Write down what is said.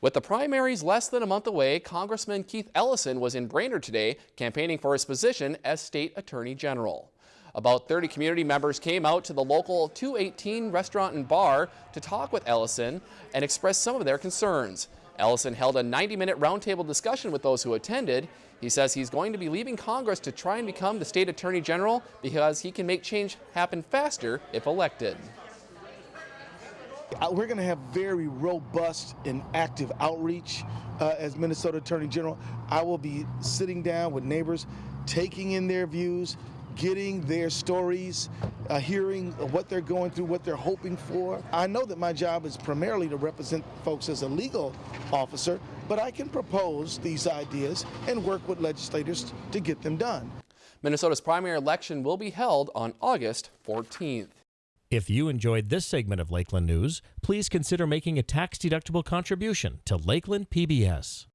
With the primaries less than a month away, Congressman Keith Ellison was in Brainerd today campaigning for his position as state attorney general. About 30 community members came out to the local 218 restaurant and bar to talk with Ellison and express some of their concerns. Ellison held a 90-minute roundtable discussion with those who attended. He says he's going to be leaving Congress to try and become the state attorney general because he can make change happen faster if elected. Uh, we're going to have very robust and active outreach uh, as Minnesota Attorney General. I will be sitting down with neighbors, taking in their views, getting their stories, uh, hearing what they're going through, what they're hoping for. I know that my job is primarily to represent folks as a legal officer, but I can propose these ideas and work with legislators to get them done. Minnesota's primary election will be held on August 14th. If you enjoyed this segment of Lakeland News, please consider making a tax-deductible contribution to Lakeland PBS.